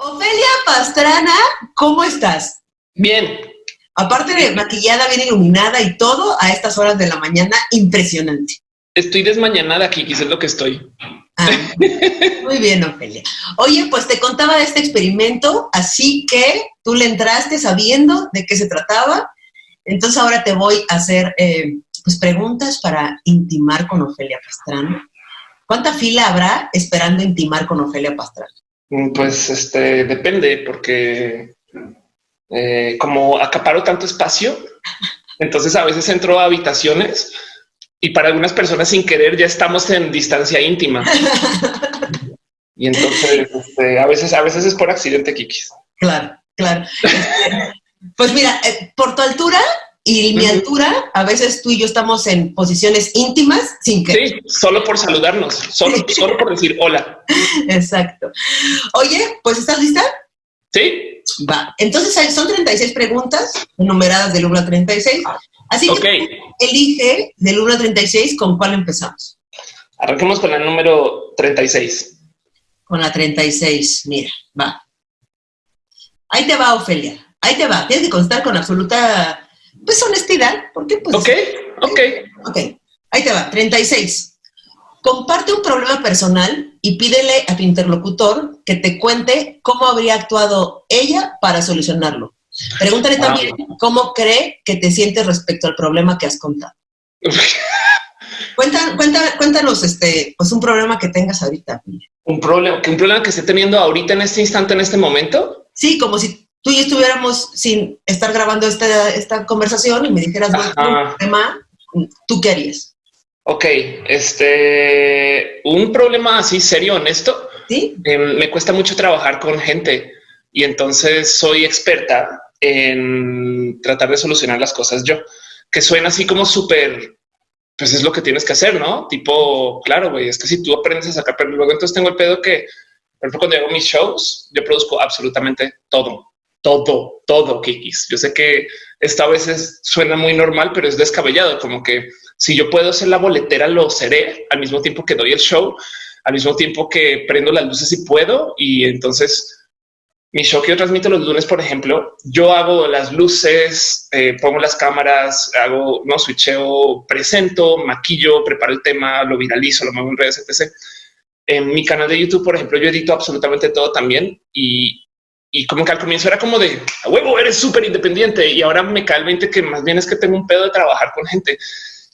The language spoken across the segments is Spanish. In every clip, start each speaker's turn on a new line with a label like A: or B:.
A: Ofelia Pastrana, ¿cómo estás?
B: Bien.
A: Aparte de maquillada, bien iluminada y todo a estas horas de la mañana, impresionante.
B: Estoy desmañanada aquí, quizás es lo que estoy.
A: Ah, muy bien, Ofelia. Oye, pues te contaba de este experimento, así que tú le entraste sabiendo de qué se trataba. Entonces ahora te voy a hacer eh, pues preguntas para intimar con Ofelia Pastrana. ¿Cuánta fila habrá esperando intimar con Ofelia Pastrana?
B: Mm, pues este depende, porque eh, como acaparo tanto espacio, entonces a veces entro a habitaciones y para algunas personas sin querer ya estamos en distancia íntima. Y entonces este, a veces, a veces es por accidente, Kikis.
A: Claro, claro. pues mira, eh, por tu altura y mi altura, a veces tú y yo estamos en posiciones íntimas sin que...
B: Sí, solo por saludarnos, solo, solo por decir hola.
A: Exacto. Oye, pues ¿estás lista?
B: Sí.
A: Va. Entonces son 36 preguntas numeradas del 1 al 36. Así que elige del 1 al 36 con cuál empezamos.
B: Arranquemos con el número 36.
A: Con la 36, mira, va. Ahí te va, Ofelia. Ahí te va. Tienes que constar con absoluta pues honestidad, porque pues...
B: Ok, ok.
A: Ok, ahí te va, 36. Comparte un problema personal y pídele a tu interlocutor que te cuente cómo habría actuado ella para solucionarlo. Pregúntale también cómo cree que te sientes respecto al problema que has contado. Cuenta, cuéntanos este, pues un problema que tengas ahorita.
B: Un problema, un problema que esté teniendo ahorita en este instante, en este momento.
A: Sí, como si tú y estuviéramos sin estar grabando esta, esta conversación y me dijeras, un tema, ¿tú qué harías?
B: Ok, este, un problema así serio, honesto.
A: ¿Sí?
B: Em, me cuesta mucho trabajar con gente y entonces soy experta en tratar de solucionar las cosas yo, que suena así como súper, pues es lo que tienes que hacer, ¿no? Tipo, claro, güey, es que si tú aprendes a sacar, pero luego entonces tengo el pedo que, por ejemplo, cuando hago mis shows, yo produzco absolutamente todo todo, todo, Kikis. Yo sé que esto a veces suena muy normal, pero es descabellado, como que si yo puedo ser la boletera, lo seré al mismo tiempo que doy el show, al mismo tiempo que prendo las luces y puedo. Y entonces mi show que yo transmito los lunes, por ejemplo, yo hago las luces, eh, pongo las cámaras, hago, no switcheo, presento, maquillo, preparo el tema, lo viralizo, lo muevo en redes, etc. En mi canal de YouTube, por ejemplo, yo edito absolutamente todo también y y como que al comienzo era como de a huevo, eres súper independiente y ahora me cae el 20 que más bien es que tengo un pedo de trabajar con gente.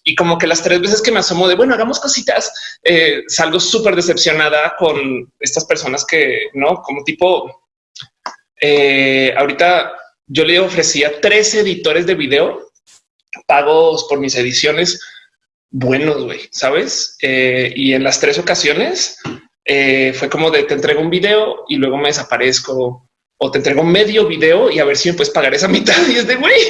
B: Y como que las tres veces que me asomo de bueno, hagamos cositas, eh, salgo súper decepcionada con estas personas que no como tipo eh, ahorita yo le ofrecía tres editores de video pagos por mis ediciones buenos, güey, sabes? Eh, y en las tres ocasiones fue como de te entrego un video y luego me desaparezco o te entrego medio video y a ver si me puedes pagar esa mitad y es de güey,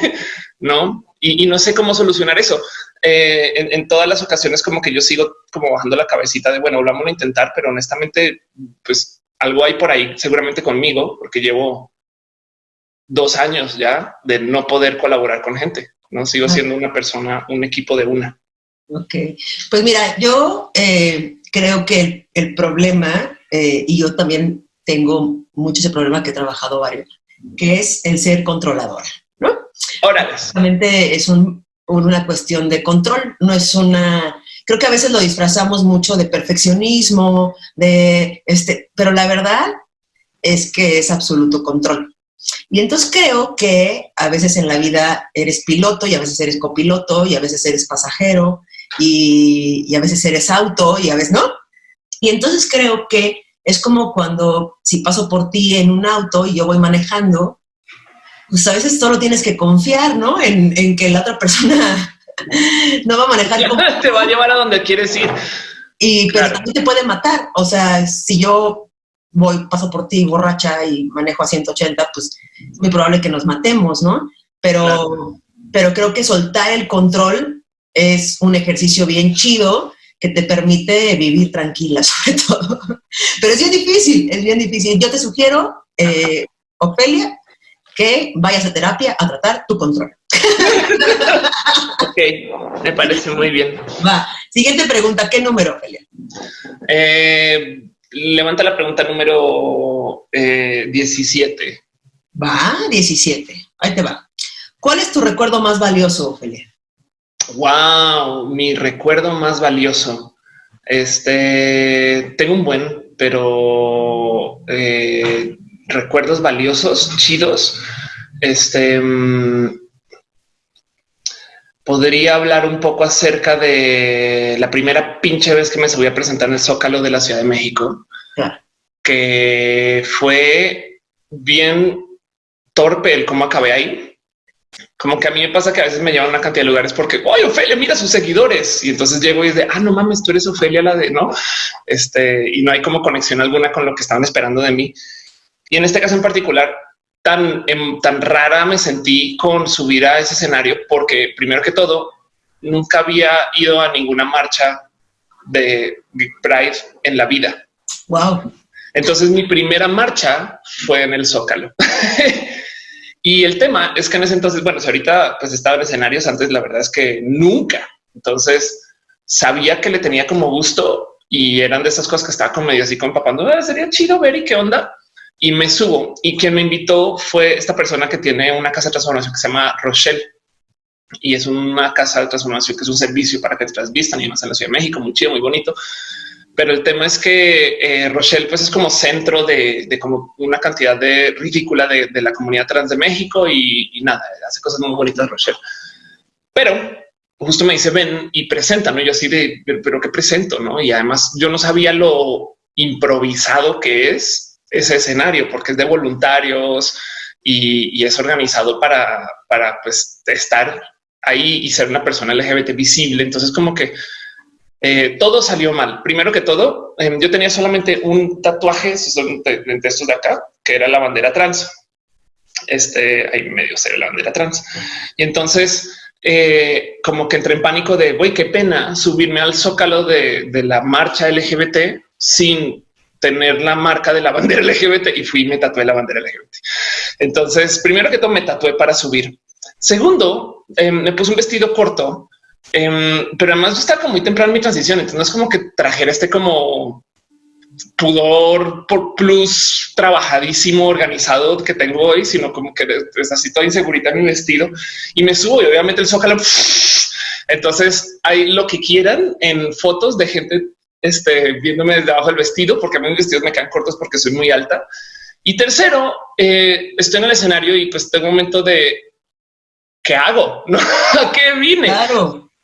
B: no? Y, no sé cómo solucionar eso. Eh, en, todas las ocasiones como que yo sigo como bajando la cabecita de bueno, vamos a intentar, pero honestamente, pues algo hay por ahí seguramente conmigo, porque llevo dos años ya de no poder colaborar con gente. No sigo siendo una persona, un equipo de una.
A: Ok, pues mira, yo eh, creo que el, problema eh, y yo también tengo mucho ese problema que he trabajado varios, que es el ser controlador, ¿no?
B: Ahora,
A: Realmente es una cuestión de control, no es una... Creo que a veces lo disfrazamos mucho de perfeccionismo, de este, pero la verdad es que es absoluto control. Y entonces creo que a veces en la vida eres piloto y a veces eres copiloto y a veces eres pasajero y, y a veces eres auto y a veces no. Y entonces creo que es como cuando si paso por ti en un auto y yo voy manejando, pues a veces solo tienes que confiar, ¿no? En, que la otra persona no va a manejar
B: como... Te va a llevar a donde quieres ir.
A: Y, pero también te puede matar. O sea, si yo voy, paso por ti borracha y manejo a 180, pues es muy probable que nos matemos, ¿no? Pero, pero creo que soltar el control es un ejercicio bien chido que te permite vivir tranquila sobre todo. Pero es bien difícil, es bien difícil. Yo te sugiero, eh, Ofelia, que vayas a terapia a tratar tu control.
B: ok, me parece muy bien.
A: Va. Siguiente pregunta, ¿qué número, Ofelia?
B: Eh, levanta la pregunta número 17. Eh,
A: va, 17. Ahí te va. ¿Cuál es tu recuerdo más valioso, Ophelia?
B: Wow, mi recuerdo más valioso. Este, tengo un buen, pero eh, recuerdos valiosos, chidos. Este, mm, podría hablar un poco acerca de la primera pinche vez que me subí a presentar en el Zócalo de la Ciudad de México, que fue bien torpe el cómo acabé ahí. Como que a mí me pasa que a veces me llevan una cantidad de lugares porque, oye, Ofelia, mira sus seguidores. Y entonces llego y es de, ah, no mames, tú eres Ofelia, la de, no, este, y no hay como conexión alguna con lo que estaban esperando de mí. Y en este caso en particular, tan, em, tan rara me sentí con subir a ese escenario porque primero que todo, nunca había ido a ninguna marcha de Pride en la vida.
A: Wow.
B: Entonces mi primera marcha fue en el Zócalo. y el tema es que en ese entonces, bueno, ahorita pues estaba en escenarios antes, la verdad es que nunca. Entonces sabía que le tenía como gusto y eran de esas cosas que estaba como medio así con papá. No sería chido ver y qué onda y me subo. Y quien me invitó fue esta persona que tiene una casa de transformación que se llama Rochelle. Y es una casa de transformación que es un servicio para que te transvistan y más en la Ciudad de México, muy chido, muy bonito. Pero el tema es que eh, Rochelle pues es como centro de, como una cantidad de ridícula de, la comunidad trans de México y, nada, hace cosas muy bonitas Rochelle. Pero justo me dice ven y presenta, ¿no? Yo así de, pero ¿qué presento? ¿no? Y además yo no sabía lo improvisado que es ese escenario porque es de voluntarios y, es organizado para, para pues, estar ahí y ser una persona LGBT visible. Entonces como que eh, todo salió mal. Primero que todo, em, yo tenía solamente un tatuaje de, estos de acá, que era la bandera trans. Este ahí medio ser la bandera trans. Y entonces eh, como que entré en pánico de güey, qué pena subirme al zócalo de, de la marcha LGBT sin tener la marca de la bandera LGBT y fui y me tatué la bandera LGBT. Entonces, primero que todo me tatué para subir. Segundo, em, me puse un vestido corto, em, pero además yo estaba como muy temprano mi transición. Entonces no es como que trajera este como pudor por plus trabajadísimo, organizado que tengo hoy, sino como que es así toda insegurita en mi vestido y me subo y obviamente el zócalo. Entonces hay lo que quieran en fotos de gente este, viéndome desde abajo del vestido, porque a mí mis vestidos me quedan cortos porque soy muy alta. Y tercero, eh, estoy en el escenario y pues tengo un momento de ¿qué hago? ¿No? ¿A qué vine?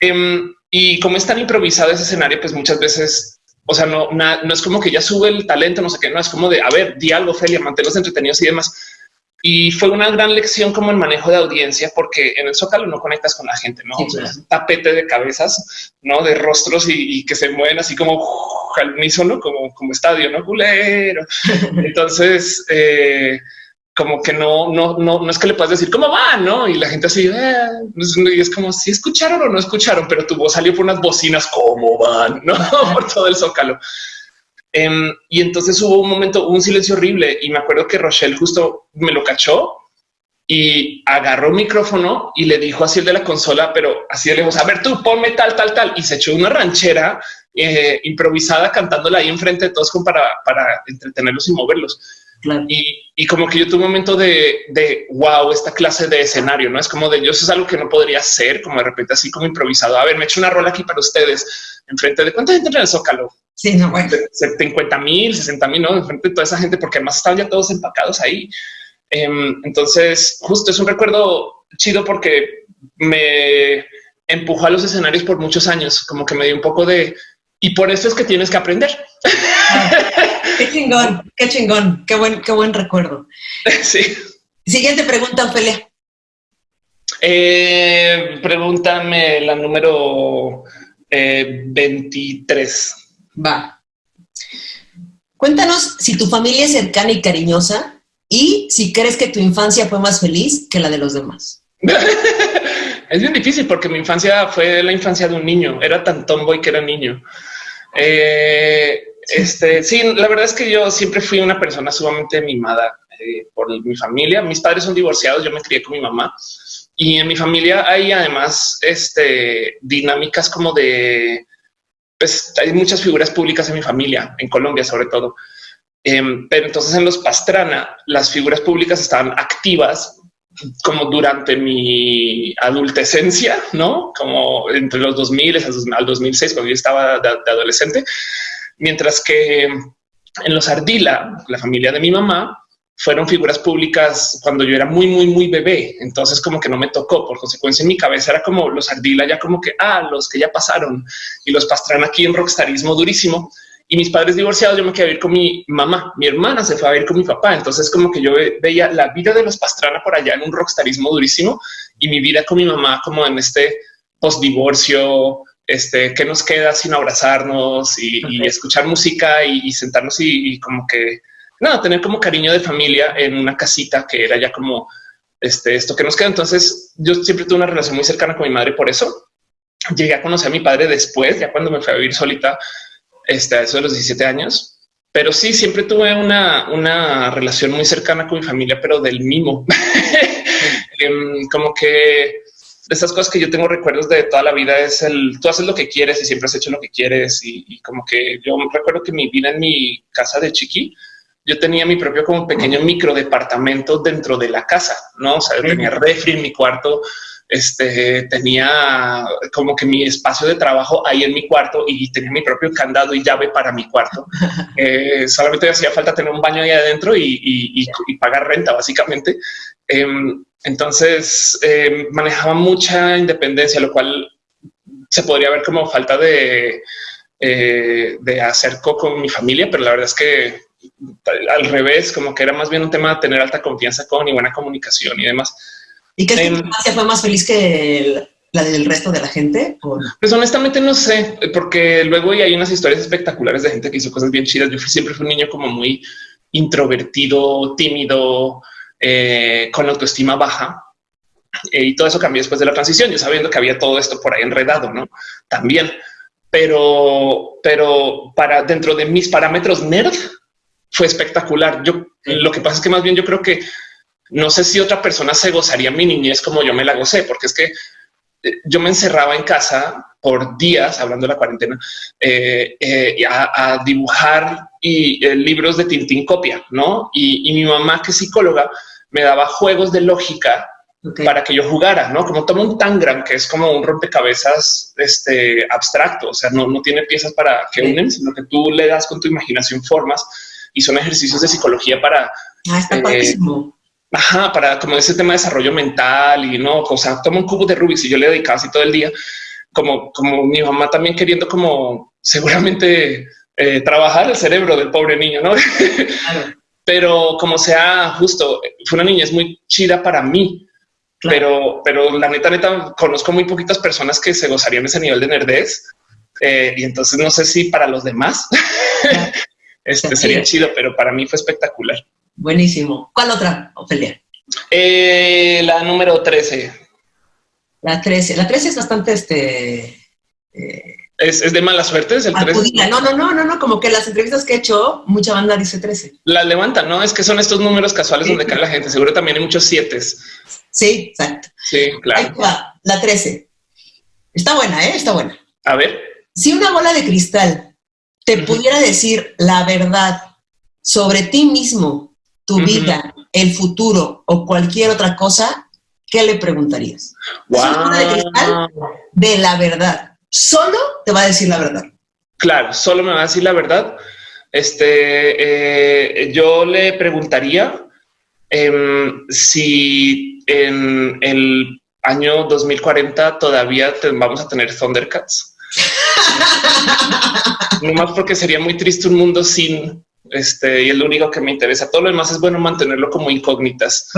B: Em, y como es tan improvisado ese escenario, pues muchas veces, o sea, no, no es como que ya sube el talento, no sé qué, no es como de, a ver, di algo, Felia, manténlos entretenidos y demás. Y fue una gran lección como el manejo de audiencia, porque en el Zócalo no conectas con la gente, no es un tapete de cabezas, no de rostros y, que se mueven así como al unísono, como, como estadio, no culero. Entonces, eh, como que no, no, no, no es que le puedas decir cómo va, no? Y la gente así eh", y es como si escucharon o no escucharon, pero tu voz salió por unas bocinas, cómo van, no por todo el Zócalo. Em, y entonces hubo un momento, un silencio horrible y me acuerdo que Rochelle justo me lo cachó y agarró un micrófono y le dijo así el de la consola, pero así de lejos, a ver tú ponme tal, tal, tal. Y se echó una ranchera eh, improvisada cantándola ahí enfrente de todos como para, para entretenerlos y moverlos. Y, como que yo tuve un momento de, de, wow, esta clase de escenario, no es como de yo, eso es algo que no podría ser, como de repente así como improvisado. A ver, me echo una rola aquí para ustedes enfrente de cuánta gente en el Zócalo.
A: Sí, no, bueno.
B: 50 mil, 60 mil, ¿no? Enfrente de toda esa gente, porque además estaban ya todos empacados ahí. Em, entonces, justo es un recuerdo chido porque me empujó a los escenarios por muchos años, como que me dio un poco de... Y por eso es que tienes que aprender.
A: qué chingón, qué chingón, qué buen, qué buen recuerdo.
B: Sí.
A: Siguiente pregunta, Ophelia.
B: Eh, pregúntame la número 23. Eh,
A: Va. Cuéntanos si tu familia es cercana y cariñosa y si crees que tu infancia fue más feliz que la de los demás.
B: es bien difícil porque mi infancia fue la infancia de un niño. Era tan tomboy que era niño. Eh, este, sí, la verdad es que yo siempre fui una persona sumamente mimada eh, por mi familia. Mis padres son divorciados, yo me crié con mi mamá y en mi familia hay además este, dinámicas como de pues hay muchas figuras públicas en mi familia, en Colombia sobre todo. Em, pero entonces en los Pastrana, las figuras públicas estaban activas como durante mi adultecencia, ¿no? Como entre los 2000 al 2006, cuando yo estaba de, adolescente. Mientras que en los Ardila, la familia de mi mamá, fueron figuras públicas cuando yo era muy, muy, muy bebé. Entonces como que no me tocó. Por consecuencia en mi cabeza era como los Ardila ya como que, ah, los que ya pasaron y los Pastrana aquí en rockstarismo durísimo y mis padres divorciados, yo me quedé a vivir con mi mamá. Mi hermana se fue a vivir con mi papá. Entonces, como que yo veía la vida de los Pastrana por allá en un rockstarismo durísimo y mi vida con mi mamá, como en este post divorcio, este que nos queda sin abrazarnos y, escuchar música y, sentarnos y, como que nada, tener como cariño de familia en una casita que era ya como este, esto que nos queda. Entonces, yo siempre tuve una relación muy cercana con mi madre. Por eso llegué a conocer a mi padre después, ya cuando me fui a vivir solita este, a eso de los 17 años. Pero sí, siempre tuve una, una relación muy cercana con mi familia, pero del mimo. Em, como que de estas cosas que yo tengo recuerdos de toda la vida es el tú haces lo que quieres y siempre has hecho lo que quieres. Y, como que yo recuerdo que mi vida en mi casa de chiqui, yo tenía mi propio como pequeño micro departamento dentro de la casa, no? O sea, yo tenía refri en mi cuarto, este, tenía como que mi espacio de trabajo ahí en mi cuarto y tenía mi propio candado y llave para mi cuarto. Eh, solamente hacía falta tener un baño ahí adentro y, pagar renta, básicamente. Em, entonces em, manejaba mucha independencia, lo cual se podría ver como falta de, eh, de acerco con mi familia, pero la verdad es que al revés, como que era más bien un tema de tener alta confianza con y buena comunicación y demás.
A: ¿Y qué em, fue más feliz que la del resto de la gente?
B: Pues honestamente no sé, porque luego hay unas historias espectaculares de gente que hizo cosas bien chidas. Yo siempre fui un niño como muy introvertido, tímido, eh, con autoestima baja. Eh, y todo eso cambió después de la transición, yo sabiendo que había todo esto por ahí enredado, ¿no? También. Pero, pero para dentro de mis parámetros nerd fue espectacular. Yo lo que pasa es que más bien yo creo que no sé si otra persona se gozaría mi niñez como yo me la gocé, porque es que eh, yo me encerraba en casa por días, hablando de la cuarentena, eh, eh, a, dibujar y libros de Tintín copia, ¿no? Y, mi mamá, que es psicóloga, me daba juegos de lógica para que yo jugara, ¿no? Como toma un tangram, que es como un rompecabezas este, abstracto, o sea, no, no tiene piezas para que unen, sino que tú le das con tu imaginación formas y son ejercicios de psicología para...
A: Ah, está
B: Ajá, para como ese tema de desarrollo mental y no, o sea, toma un cubo de Rubik y yo le dedicaba así todo el día, como, como mi mamá también queriendo como seguramente eh, trabajar el cerebro del pobre niño, ¿no? pero como sea justo, fue una niñez muy chida para mí, pero, pero la neta, neta, conozco muy poquitas personas que se gozarían ese nivel de nerdez. Eh, y entonces no sé si para los demás este sería chido, pero para mí fue espectacular.
A: Buenísimo. ¿Cuál otra, Ofelia?
B: Eh, la número 13.
A: La 13. La 13 es bastante este.
B: Eh, ¿Es, de mala suerte? ¿Es el
A: 13? No, no, no, no, no. Como que las entrevistas que he hecho, mucha banda dice 13.
B: La levanta, ¿no? Es que son estos números casuales donde cae la gente. Seguro también hay muchos 7.
A: Sí, exacto.
B: Sí, claro.
A: la 13. Está buena, ¿eh? Está buena.
B: A ver.
A: Si una bola de cristal te pudiera decir la verdad sobre ti mismo tu vida, el futuro o cualquier otra cosa, ¿qué le preguntarías? de la verdad. Solo te va a decir la verdad.
B: Claro, solo me va a decir la verdad. Este, eh, yo le preguntaría em, si en el año 2040 todavía vamos a tener Thundercats. no más porque sería muy triste un mundo sin este, y es lo único que me interesa. Todo lo demás es bueno mantenerlo como incógnitas.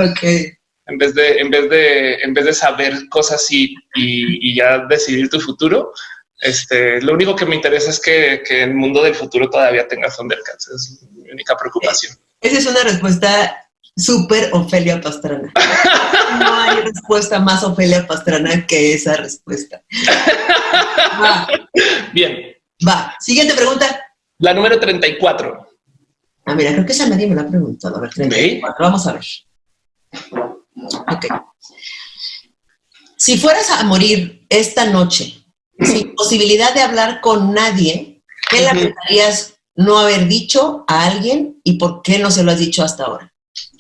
B: En vez de, en vez de, en vez de saber cosas y, y, ya decidir tu futuro, este, lo único que me interesa es que, que el mundo del futuro todavía tenga Thundercats. Es mi única preocupación.
A: Esa es una respuesta súper Ofelia Pastrana. No hay respuesta más Ofelia Pastrana que esa respuesta.
B: Bien.
A: Va. Siguiente pregunta.
B: La número 34.
A: Ah, mira, creo que esa nadie me la ha preguntado. A ver, 34. Vamos a ver. Ok. Si fueras a morir esta noche, sin posibilidad de hablar con nadie, ¿qué lamentarías no haber dicho a alguien y por qué no se lo has dicho hasta ahora?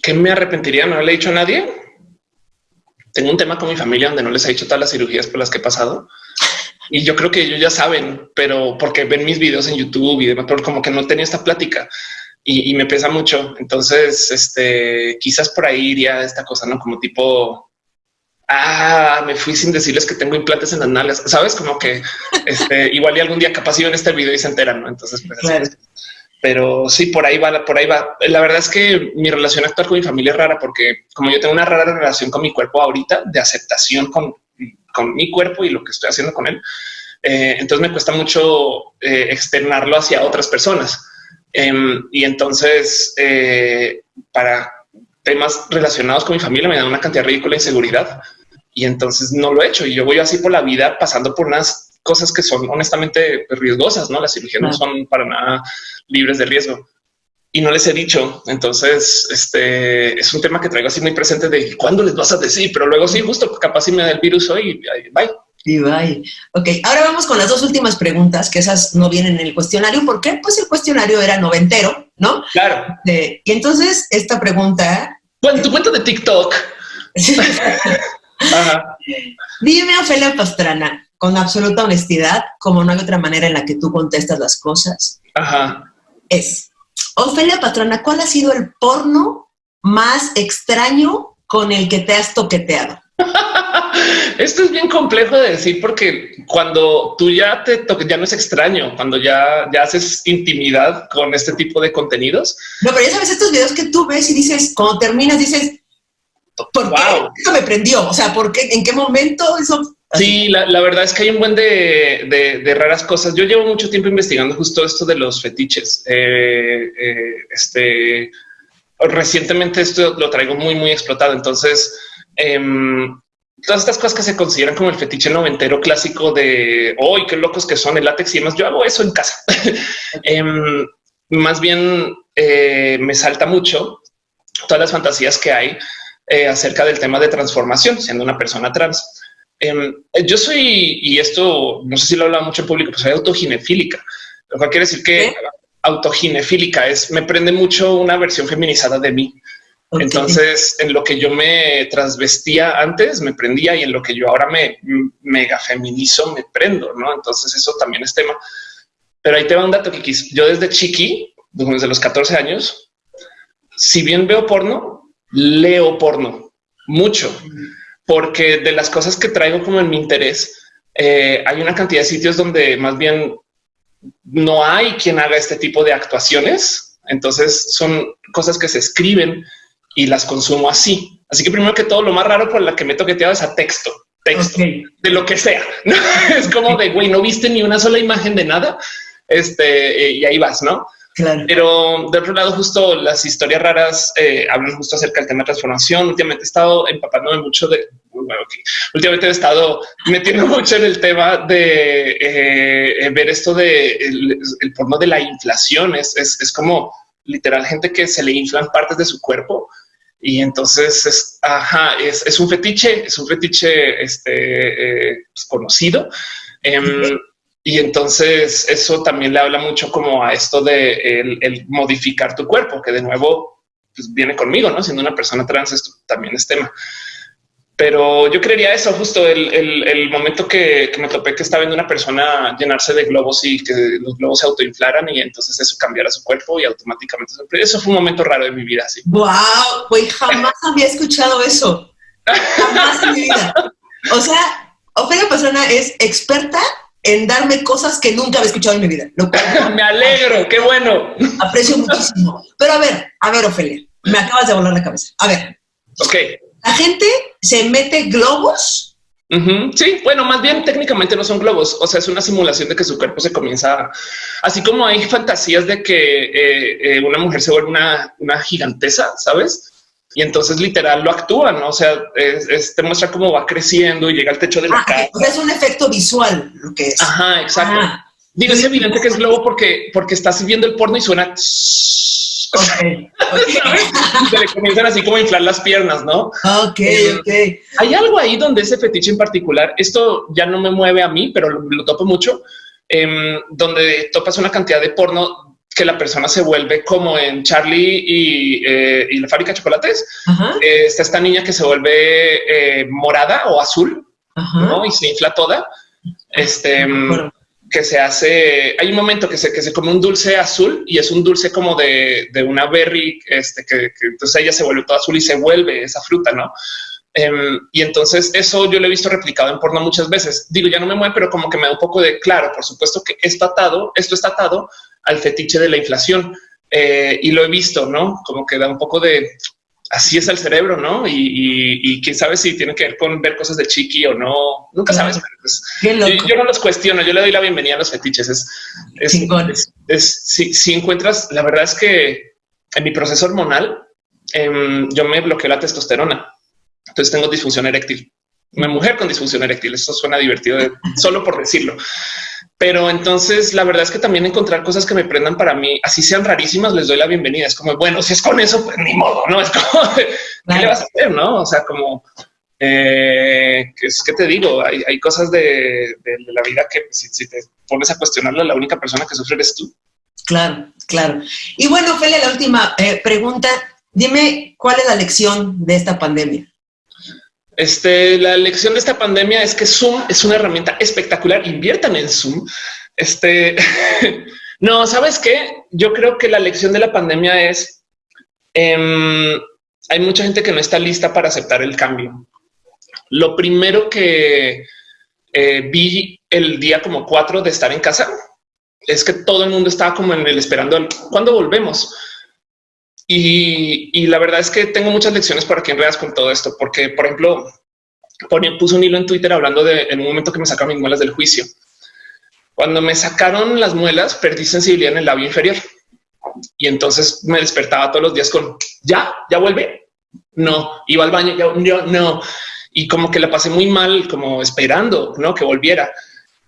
B: ¿Qué me arrepentiría no haberle dicho a nadie? Tengo un tema con mi familia donde no les he dicho todas las cirugías por las que he pasado. Y yo creo que ellos ya saben, pero porque ven mis videos en YouTube y demás, pero como que no tenía esta plática y, me pesa mucho. Entonces, este, quizás por ahí iría esta cosa, no como tipo, ah, me fui sin decirles que tengo implantes en las nalgas. Sabes, como que este, igual y algún día capaz en este video y se enteran. ¿no? Entonces, pues, pero sí, por ahí va, por ahí va. La verdad es que mi relación actual con mi familia es rara porque como yo tengo una rara relación con mi cuerpo ahorita de aceptación con, con mi cuerpo y lo que estoy haciendo con él, eh, entonces me cuesta mucho eh, externarlo hacia otras personas. Em, y entonces, eh, para temas relacionados con mi familia, me dan una cantidad ridícula de inseguridad y entonces no lo he hecho. Y yo voy así por la vida pasando por unas cosas que son honestamente riesgosas, no? Las cirugías no son para nada libres de riesgo y no les he dicho. Entonces, este es un tema que traigo así muy presente de cuándo les vas a decir, pero luego sí, justo capaz si me da el virus hoy. Bye.
A: Bye. Ok, ahora vamos con las dos últimas preguntas, que esas no vienen en el cuestionario. ¿Por qué? Pues el cuestionario era noventero, ¿no?
B: Claro.
A: y entonces esta pregunta...
B: Bueno, tu cuenta de TikTok.
A: Dime, Ofelia Pastrana, con absoluta honestidad, como no hay otra manera en la que tú contestas las cosas.
B: Ajá.
A: Es, Ofelia Pastrana, ¿cuál ha sido el porno más extraño con el que te has toqueteado?
B: Esto es bien complejo de decir porque cuando tú ya te toques, ya no es extraño, cuando ya, ya haces intimidad con este tipo de contenidos.
A: No, pero ya sabes, estos videos que tú ves y dices, cuando terminas, dices, ¿por qué eso me prendió? O sea, ¿por qué? ¿En qué momento eso?
B: Sí, la, verdad es que hay un buen de, de, raras cosas. Yo llevo mucho tiempo investigando justo esto de los fetiches. Eh, eh, este recientemente esto lo traigo muy, muy explotado. Entonces, Em, todas estas cosas que se consideran como el fetiche noventero clásico de hoy, qué locos que son el látex y demás. Yo hago eso en casa. Em, más bien eh, me salta mucho todas las fantasías que hay eh, acerca del tema de transformación, siendo una persona trans. Em, yo soy, y esto no sé si lo he hablado mucho en público, pues soy autoginefílica, lo cual quiere decir que autoginefílica es me prende mucho una versión feminizada de mí. Entonces, en lo que yo me transvestía antes, me prendía y en lo que yo ahora me mega feminizo, me prendo, ¿no? Entonces, eso también es tema. Pero ahí te va un dato que yo desde chiqui, desde los 14 años, si bien veo porno, leo porno mucho, porque de las cosas que traigo como en mi interés, eh, hay una cantidad de sitios donde más bien no hay quien haga este tipo de actuaciones. Entonces son cosas que se escriben y las consumo así. Así que primero que todo, lo más raro por la que me he toqueteado es a texto, texto de lo que sea. es como de güey, no viste ni una sola imagen de nada. Este y ahí vas, no? Claro. Pero de otro lado, justo las historias raras eh, hablan justo acerca del tema de transformación. Últimamente he estado empapándome mucho de bueno, últimamente he estado metiendo mucho en el tema de eh, ver esto de el, porno de la inflación. Es, es, es como literal gente que se le inflan partes de su cuerpo y entonces es, ajá, es, es un fetiche, es un fetiche este, eh, pues, conocido. Em, y entonces eso también le habla mucho como a esto de el, modificar tu cuerpo, que de nuevo pues, viene conmigo, ¿no? Siendo una persona trans, esto también es tema. Pero yo creería eso, justo el, el, momento que, que, me topé que estaba viendo una persona llenarse de globos y que los globos se autoinflaran y entonces eso cambiara su cuerpo y automáticamente eso fue un momento raro de mi vida. Así.
A: Wow, güey, jamás había escuchado eso. Jamás en mi vida. O sea, Ofelia Pastrana es experta en darme cosas que nunca había escuchado en mi vida.
B: me alegro, qué bueno.
A: Aprecio muchísimo. Pero a ver, a ver, Ofelia, me acabas de volar la cabeza. A ver.
B: Ok.
A: La gente se mete globos.
B: Sí, bueno, más bien técnicamente no son globos, o sea, es una simulación de que su cuerpo se comienza, así como hay fantasías de que eh, eh, una mujer se vuelve una, una, gigantesa, ¿sabes? Y entonces literal lo actúan, ¿no? o sea, te muestra cómo va creciendo y llega al techo de la ah, casa.
A: Es un efecto visual lo que es.
B: Ajá, exacto. Ah. Digo, es evidente que es globo porque, porque estás viendo el porno y suena Okay, se le comienzan así como a inflar las piernas, ¿no?
A: Ok, eh, ok.
B: Hay algo ahí donde ese fetiche en particular, esto ya no me mueve a mí, pero lo, topo mucho, em, donde topas una cantidad de porno que la persona se vuelve como en Charlie y, eh, la fábrica de chocolates. Eh, está esta niña que se vuelve morada o azul ¿no? y se infla toda. Este, que se hace, hay un momento que se, que se come un dulce azul y es un dulce como de, de una berry, este, que, entonces ella se vuelve toda azul y se vuelve esa fruta, ¿no? Em, y entonces eso yo lo he visto replicado en porno muchas veces. Digo, ya no me mueve, pero como que me da un poco de claro, por supuesto que está atado, esto está atado al fetiche de la inflación. Eh, y lo he visto, ¿no? Como que da un poco de, así es el cerebro, ¿no? Y, quién sabe si tiene que ver con ver cosas de chiqui o no. Nunca sabes. Pues, yo, no los cuestiono. Yo le doy la bienvenida a los fetiches. Es, es, si, encuentras, la verdad es que en mi proceso hormonal, em, yo me bloqueo la testosterona. Entonces tengo disfunción eréctil. Una mujer con disfunción eréctil. Eso suena divertido solo por decirlo. Pero entonces la verdad es que también encontrar cosas que me prendan para mí, así sean rarísimas, les doy la bienvenida. Es como, bueno, si es con eso, pues ni modo, no es como, ¿qué le vas a hacer? No, o sea, como, eh, es que te digo, hay, cosas de, la vida que si, te pones a cuestionarla, la única persona que sufre eres tú.
A: Claro, claro. Y bueno, Feli, la última eh, pregunta. Dime, ¿cuál es la lección de esta pandemia?
B: Este, la lección de esta pandemia es que Zoom es una herramienta espectacular. Inviertan en Zoom. Este, no, sabes qué? Yo creo que la lección de la pandemia es em, hay mucha gente que no está lista para aceptar el cambio. Lo primero que eh, vi el día como cuatro de estar en casa es que todo el mundo estaba como en el esperando cuando volvemos. Y, la verdad es que tengo muchas lecciones para que enredas con todo esto, porque, por ejemplo, puse un hilo en Twitter hablando de en un momento que me sacaron mis muelas del juicio. Cuando me sacaron las muelas, perdí sensibilidad en el labio inferior. Y entonces me despertaba todos los días con ya, ya vuelve. No, iba al baño, ya, no. Y como que la pasé muy mal, como esperando ¿no? que volviera.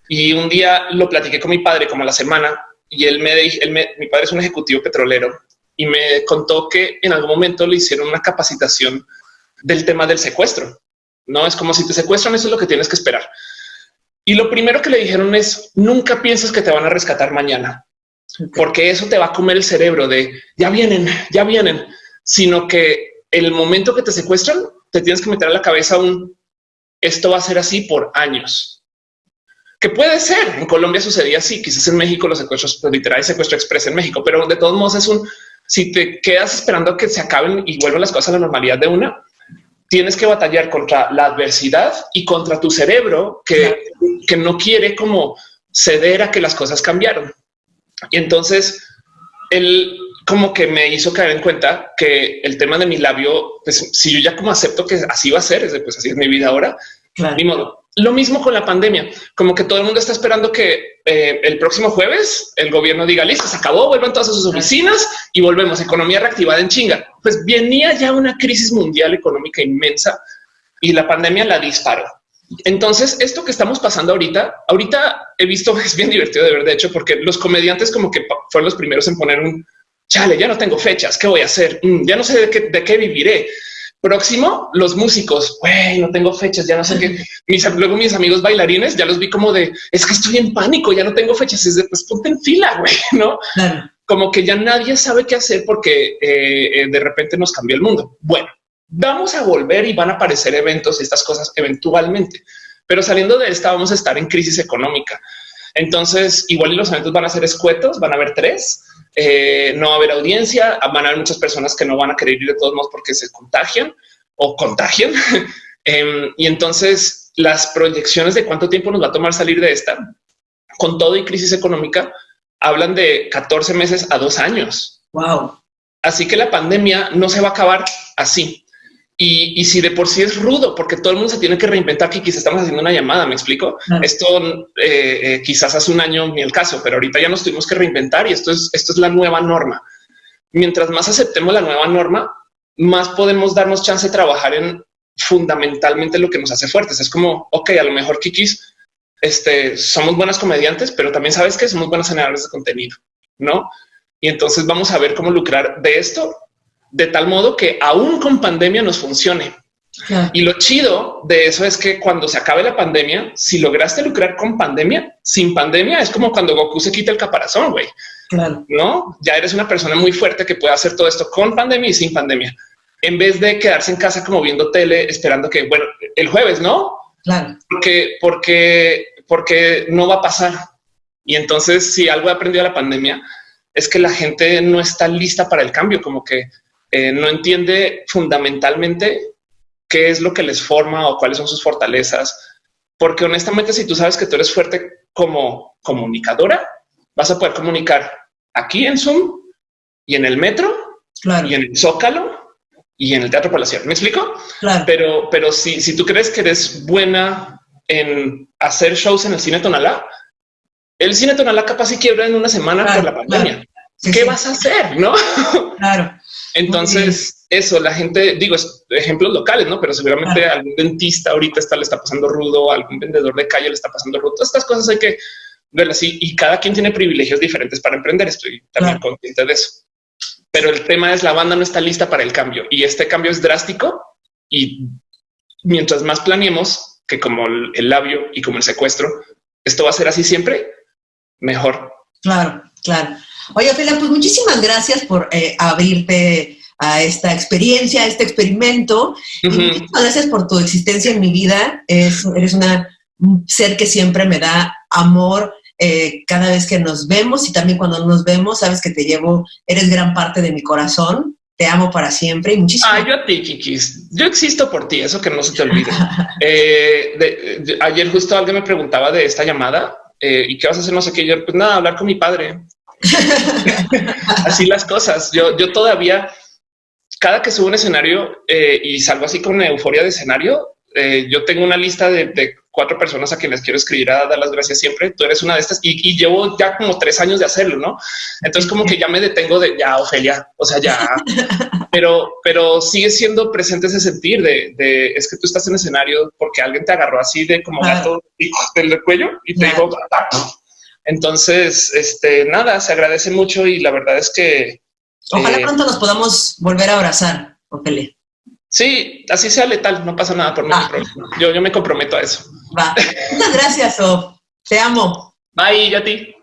B: Y un día lo platiqué con mi padre como a la semana y él me dijo, mi padre es un ejecutivo petrolero y me contó que en algún momento le hicieron una capacitación del tema del secuestro. No es como si te secuestran, eso es lo que tienes que esperar. Y lo primero que le dijeron es nunca pienses que te van a rescatar mañana, porque eso te va a comer el cerebro de ya vienen, ya vienen, sino que el momento que te secuestran, te tienes que meter a la cabeza un esto va a ser así por años. Que puede ser en Colombia sucedía así, quizás en México los secuestros pues, literal secuestro express en México, pero de todos modos es un si te quedas esperando que se acaben y vuelvan las cosas a la normalidad de una, tienes que batallar contra la adversidad y contra tu cerebro que, que no quiere como ceder a que las cosas cambiaron. Y entonces él como que me hizo caer en cuenta que el tema de mi labio, pues si yo ya como acepto que así va a ser, pues así es mi vida ahora, ni modo. Lo mismo con la pandemia, como que todo el mundo está esperando que eh, el próximo jueves el gobierno diga listo, se acabó, vuelvan todas a sus oficinas y volvemos. Economía reactivada en chinga. Pues venía ya una crisis mundial económica inmensa y la pandemia la disparó. Entonces, esto que estamos pasando ahorita, ahorita he visto, es bien divertido de ver, de hecho, porque los comediantes como que fueron los primeros en poner un chale, ya no tengo fechas, ¿qué voy a hacer? Mm, ya no sé de qué, de qué viviré. Próximo, los músicos, güey, no tengo fechas, ya no sé qué. Mis, luego mis amigos bailarines ya los vi como de, es que estoy en pánico, ya no tengo fechas, es de, pues ponte en fila, güey, ¿no? Como que ya nadie sabe qué hacer porque eh, eh, de repente nos cambió el mundo. Bueno, vamos a volver y van a aparecer eventos y estas cosas eventualmente, pero saliendo de esta vamos a estar en crisis económica. Entonces, igual los eventos van a ser escuetos, van a haber tres, eh, no va a haber audiencia, van a haber muchas personas que no van a querer ir de todos modos porque se contagian o contagian. Em, y entonces las proyecciones de cuánto tiempo nos va a tomar salir de esta, con todo y crisis económica, hablan de 14 meses a dos años.
A: Wow.
B: Así que la pandemia no se va a acabar así. Y, si de por sí es rudo, porque todo el mundo se tiene que reinventar, que quizás estamos haciendo una llamada, me explico. Esto eh, eh, quizás hace un año ni el caso, pero ahorita ya nos tuvimos que reinventar y esto es, esto es la nueva norma. Mientras más aceptemos la nueva norma, más podemos darnos chance de trabajar en fundamentalmente lo que nos hace fuertes. Es como, ok, a lo mejor Kikis, este, somos buenas comediantes, pero también sabes que somos buenas generadores de contenido, ¿no? Y entonces vamos a ver cómo lucrar de esto de tal modo que aún con pandemia nos funcione. Y lo chido de eso es que cuando se acabe la pandemia, si lograste lucrar con pandemia, sin pandemia, es como cuando Goku se quita el caparazón, güey. Claro. No, ya eres una persona muy fuerte que puede hacer todo esto con pandemia y sin pandemia, en vez de quedarse en casa como viendo tele, esperando que, bueno, el jueves, ¿no? Claro. Porque, porque, porque no va a pasar. Y entonces, si algo he aprendido de la pandemia, es que la gente no está lista para el cambio, como que eh, no entiende fundamentalmente qué es lo que les forma o cuáles son sus fortalezas. Porque honestamente, si tú sabes que tú eres fuerte como comunicadora, vas a poder comunicar aquí en Zoom y en el metro y en el Zócalo y en el Teatro Palacial. ¿Me explico? Pero, pero si, si tú crees que eres buena en hacer shows en el cine Tonalá, el cine Tonalá capaz y quiebra en una semana por la pandemia. ¿Qué vas a hacer? No? Claro. Entonces, eso, la gente, digo, ejemplos locales, ¿no? Pero seguramente algún dentista ahorita está, le está pasando rudo, algún vendedor de calle le está pasando rudo. Todas estas cosas hay que ver así y cada quien tiene privilegios diferentes para emprender. Estoy también consciente de eso. Pero el tema es la banda no está lista para el cambio y este cambio es drástico y mientras más planeemos que como el labio y como el secuestro, esto va a ser así siempre, mejor.
A: Claro, claro. Oye, Ophelia, pues muchísimas gracias por eh, abrirte a esta experiencia, a este experimento. Y muchísimas gracias por tu existencia en mi vida. Es, eres una, un ser que siempre me da amor eh, cada vez que nos vemos y también cuando nos vemos, sabes que te llevo, eres gran parte de mi corazón. Te amo para siempre y muchísimas
B: Ah, yo a ti, Kikis. Yo existo por ti, eso que no se te olvide. Eh, ayer justo alguien me preguntaba de esta llamada y qué vas a hacer, no sé qué. Yo, pues nada, hablar con mi padre. así las cosas. Yo, yo todavía, cada que subo un escenario eh, y salgo así con euforia de escenario, eh, yo tengo una lista de, cuatro personas a quienes quiero escribir a dar las gracias siempre. Tú eres una de estas y, llevo ya como tres años de hacerlo, no? Entonces, como que ya me detengo de ya, Ofelia, o sea, ya, pero, pero sigue siendo presente ese sentir de, es que tú estás en escenario porque alguien te agarró así de como gato del cuello y te dijo, entonces, este, nada, se agradece mucho y la verdad es que...
A: Ojalá eh, pronto nos podamos volver a abrazar, Ophelia.
B: Sí, así sea letal, no pasa nada por mí. Ah. Yo, yo me comprometo a eso.
A: Va. Muchas gracias, Op. Te amo.
B: Bye, y a ti.